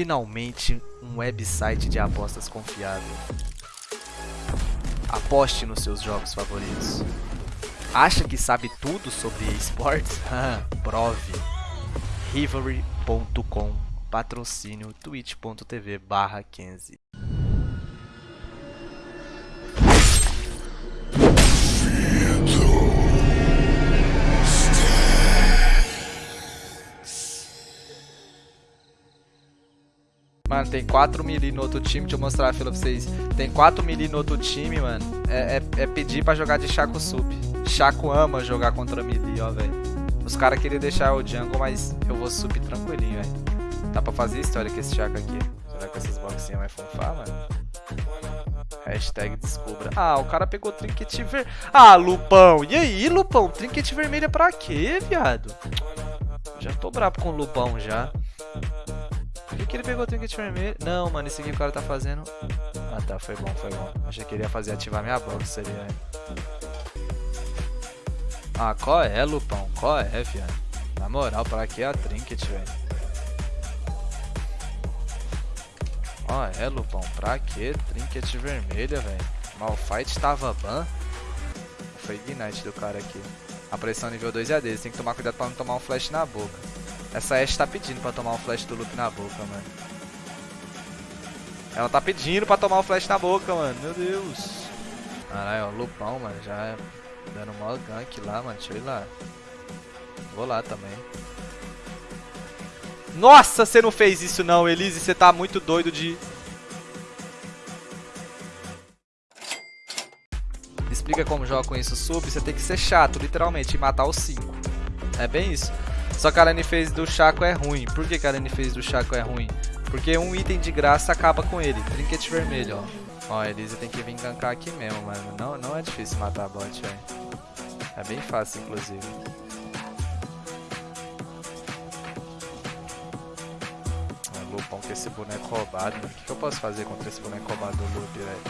Finalmente, um website de apostas confiável. Aposte nos seus jogos favoritos. Acha que sabe tudo sobre esportes? Prove. Rivalry.com Patrocínio twitch.tv barra 15 Mano, tem 4 melee no outro time. Deixa eu mostrar a fila pra vocês. Tem 4 melee no outro time, mano. É, é, é pedir pra jogar de Chaco Sup. Chaco ama jogar contra melee, ó, velho. Os caras queriam deixar o jungle, mas eu vou sup tranquilinho, velho. Dá pra fazer história com esse Chaco aqui. Será que essas boxinhas vai funfar, mano? Hashtag descubra. Ah, o cara pegou trinket ver... Ah, Lupão. E aí, Lupão? Trinket vermelha pra quê, viado? Já tô bravo com o Lupão, já. Que, ele pegou o trinket vermelho? Não, mano, esse aqui o cara tá fazendo... Ah, tá, foi bom, foi bom. Achei que ele ia fazer ativar minha box ali. Ah, qual é, Lupão? Qual é, viado? Na moral, pra que a trinket, velho? Ó, é, Lupão, pra que trinket vermelha, velho? Malfight tava ban. Foi Ignite do cara aqui. A pressão nível 2 é a deles, tem que tomar cuidado pra não tomar um flash na boca. Essa Ashe tá pedindo pra tomar um flash do Luke na boca, mano. Ela tá pedindo pra tomar um flash na boca, mano. Meu Deus. Caralho, ó, Lupão, mano. Já dando mó gank lá, mano. Deixa eu ir lá. Vou lá também. Nossa, você não fez isso não, Elise. Você tá muito doido de... Explica como joga com isso sub. Você tem que ser chato, literalmente, e matar os 5. É bem isso. Só que a lane phase do Chaco é ruim. Por que, que a lane phase do Chaco é ruim? Porque um item de graça acaba com ele. Trinket vermelho, ó. Ó, a Elisa tem que vir gankar aqui mesmo, mano. Não, não é difícil matar a bot, velho. É bem fácil, inclusive. É, Lupão com esse boneco roubado, mano. O que, que eu posso fazer contra esse boneco roubado do Lupe, velho?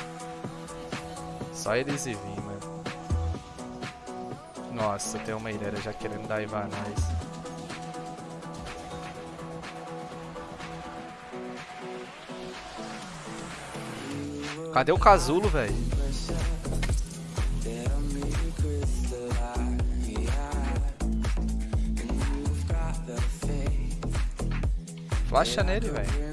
Só eles e vir, mano. Nossa, tem uma ilha já querendo dar nós. Cadê o casulo, velho? Flasha nele, velho.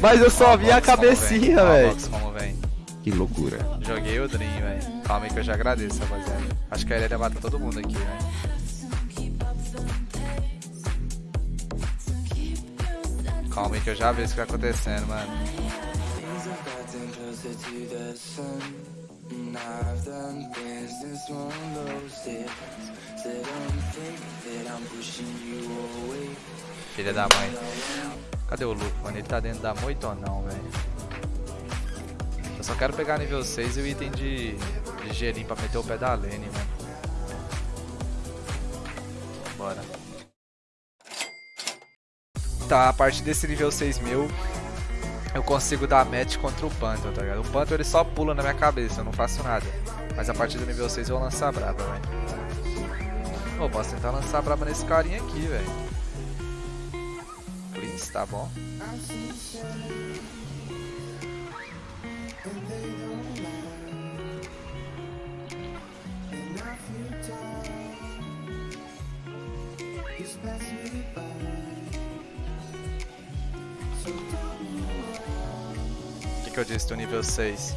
Mas eu só vi a cabecinha, velho. Que loucura. Joguei o Dream, velho. Calma aí que eu já agradeço, rapaziada. Acho que a Irelia matar todo mundo aqui, velho. Calma aí que eu já vejo o que tá acontecendo, mano. Filha da mãe. Cadê o Luke, mano? Ele tá dentro da moita ou não, velho? Eu só quero pegar nível 6 e o item de, de gelinho pra meter o pé da lane, mano. Tá, a partir desse nível 6 mil, eu consigo dar match contra o Panther, tá ligado? O Panther ele só pula na minha cabeça, eu não faço nada. Mas a partir do nível 6 eu vou lançar braba, velho. Pô, posso tentar lançar braba nesse carinha aqui, velho. Please, tá bom. Que eu disse do nível 6.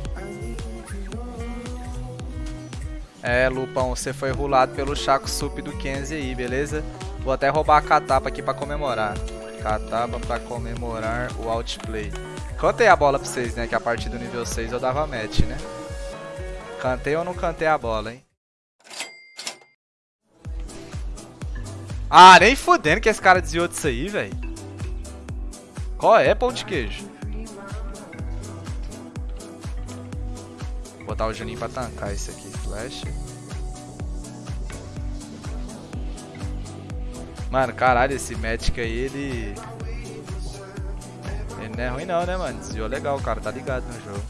É, Lupão, você foi rulado pelo Chaco Sup do Kenzie aí, beleza? Vou até roubar a catapa aqui pra comemorar. Catapa pra comemorar o outplay. Cantei a bola pra vocês, né? Que a partir do nível 6 eu dava match, né? Cantei ou não cantei a bola, hein? Ah, nem fudendo que esse cara desviou disso aí, velho. Qual é, pão de queijo? Botar o Juninho pra tancar isso aqui. Flash. Mano, caralho, esse Magic aí, ele... Ele não é ruim não, né, mano? Desviou legal, o cara tá ligado no jogo.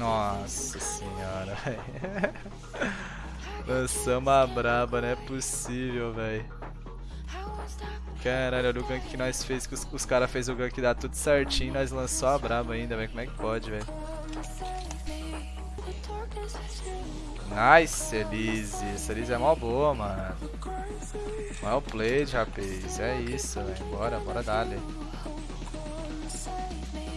Nossa senhora, velho. Lançamos a braba, não é possível, velho. Caralho, olha o gank que nós fez, que os, os caras fez o gank dar tudo certinho nós lançou a braba ainda, velho. Como é que pode, velho? Nice, Elise. Essa Elise é mó boa, mano. Well played, rapaz. É isso, velho. Bora, bora dali.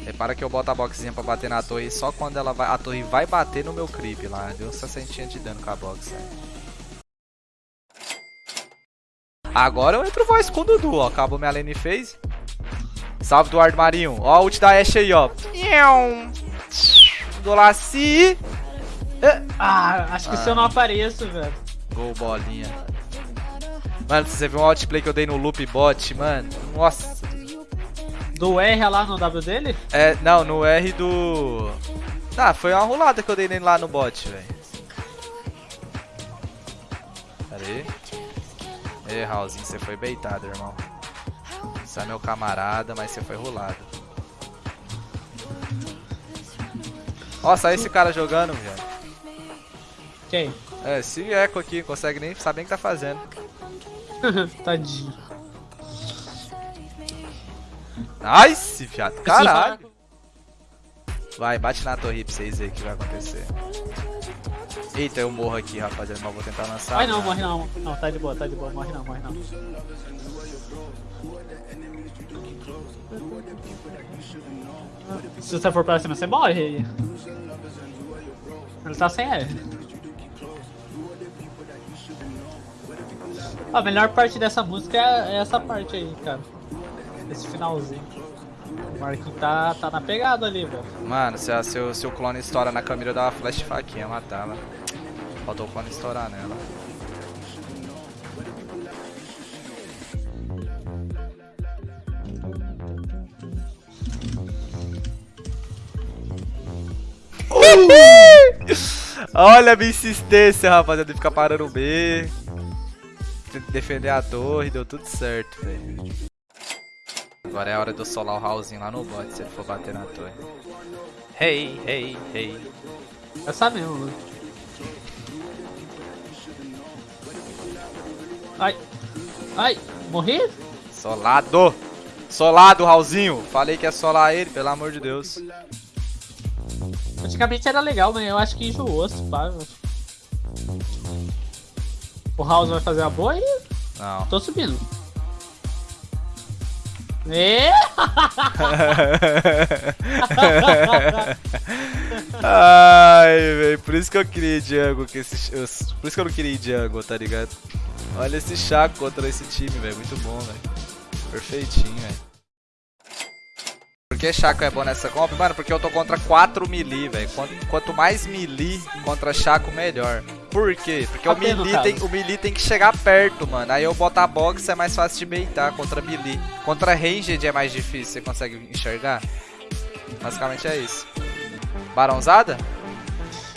Repara que eu boto a boxinha pra bater na torre só quando ela vai, a torre vai bater no meu creep lá. Deu 60 de dano com a box, velho. Agora eu entro voz com o Dudu, ó. Acabou minha lane phase. Salve, Eduardo Marinho. Ó a ult da Ashe aí, ó. Dolaci. Ah, acho que ah. se eu não apareço, velho. Gol, bolinha. Mano, você viu um outplay que eu dei no loop bot, mano? Nossa. Do R lá no W dele? É, não, no R do... Ah, foi uma rolada que eu dei nele lá no bot, velho. Pera aí. Ê, Raulzinho, você foi beitado, irmão. Você é meu camarada, mas você foi rolado. Nossa, esse cara jogando, velho. Quem? É, esse eco aqui, consegue nem saber o que tá fazendo. Tadinho. Nice, fiado. Caralho. Vai, bate na torre pra vocês verem o que vai acontecer. Eita, eu morro aqui, rapaziada, mas vou tentar lançar. Ai não, morre não. Não, tá de boa, tá de boa. Morre não, morre não. Se você for pra cima, você morre. Ele tá sem R. A melhor parte dessa música é essa parte aí, cara. Esse finalzinho. O Marquinhos tá, tá na pegada ali, velho. Mano, se, a, se, o, se o clone estoura na câmera, eu dava flash faquinha, matava. Faltou o clone estourar nela. Olha a minha insistência, rapaziada, de ficar parando o B. Defender a torre, deu tudo certo, velho. Agora é a hora de eu solar o Raulzinho lá no bot, se ele for bater na torre. Hey, hey, hey. Essa mesmo, mano. Ai. Ai, morri? Solado. Solado, Raulzinho. Falei que ia solar ele, pelo amor de Deus. Antigamente era legal, mas eu acho que enjoou, se pá. O House vai fazer a boa e... Não. Tô subindo. E... Ai, velho, por isso que eu queria Django, que esse, por isso que eu não queria Django, tá ligado? Olha esse Chaco contra esse time, velho, muito bom, velho. Perfeitinho, velho. Por que Chaco é bom nessa comp? Mano, porque eu tô contra 4 melee, velho. Quanto, mais melee contra Chaco, melhor. Por quê? Porque o melee, tem, o melee tem que chegar perto, mano. Aí eu botar box é mais fácil de baitar contra melee. Contra ranged é mais difícil, você consegue enxergar? Basicamente é isso. Barãozada?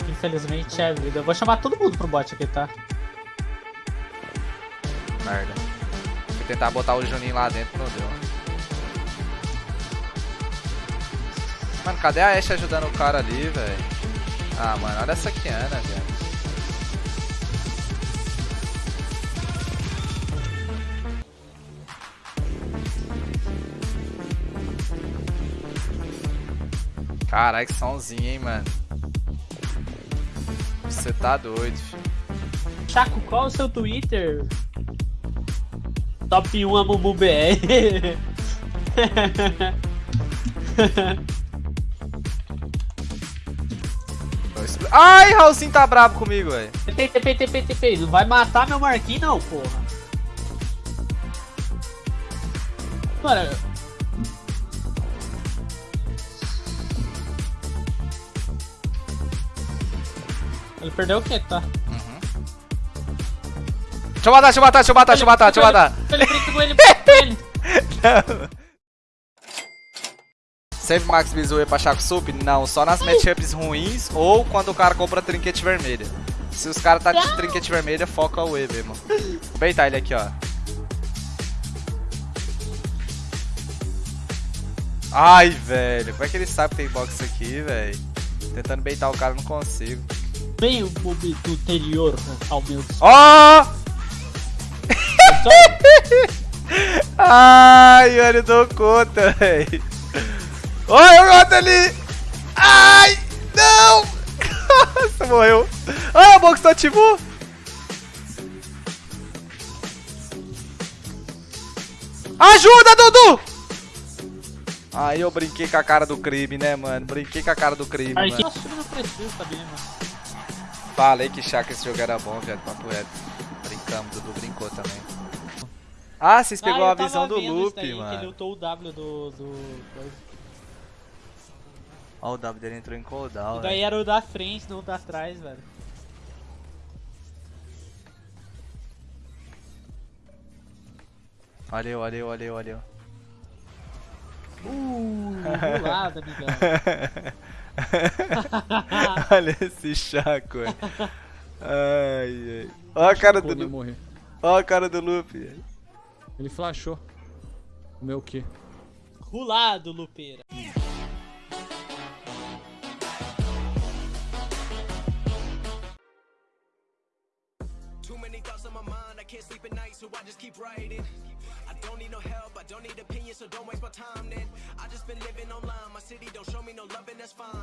Infelizmente é vida. Eu vou chamar todo mundo pro bot aqui, tá? Merda. Fui tentar botar o Juninho lá dentro, não deu. Mano, cadê a Ashe ajudando o cara ali, velho? Ah, mano, olha essa Kiana, velho. Caralho, que somzinho, hein, mano. Você tá doido, filho. Chaco, qual é o seu Twitter? Top 1 Amumu BR. Ai, Raulzinho tá bravo comigo, velho. TP, TP, TP, TP. Não vai matar meu Marquinhos, não, porra. Mano, Ele perdeu o quê, tá? Deixa eu matar, deixa eu matar, deixa eu matar, deixa eu matar, deixa eu matar. Ele ele, ele. Não. Sempre Max Bizu pra Chaco Sup? Não, só nas matchups ruins ou quando o cara compra trinquete vermelha. Se os caras tá de trinquete vermelha, foca o E mesmo. Vou beitar ele aqui, ó. Ai, velho. Como é que ele sabe que tem box aqui, velho? Tentando beitar o cara, não consigo. Bem o interior ao meu Ó! Ai, olha, eu dou conta, velho. Olha o gato ali! Ai! Não! Nossa, morreu. Ai, a box tá ativou! Ajuda, Dudu! Aí eu brinquei com a cara do crime, né, mano? Brinquei com a cara do crime, Aí mano. sabia, mano? Falei que Chaka esse jogo era bom, velho. Papo reto. Brincamos, Dudu brincou também. Ah, vocês pegou Ah, eu a visão do loop, daí, Que ele mano. lutou o W do. do... Ó, o W dele entrou em cooldown, E daí velho. era o da frente, não o da trás, velho. Valeu, valeu, valeu, valeu. Uh, do lado, amigão. Olha esse Chaco, velho. Ai, ai. Ó a cara do eu Lupe. Ó a cara do Lupe. Ele flashou. O meu quê? Rulado, Lupeira. Too many thoughts on my mind, I can't sleep at night, so I just keep writing. I don't need no help, I don't need opinions, so don't waste my time then. I just been living online, my city don't show me no love, and that's fine.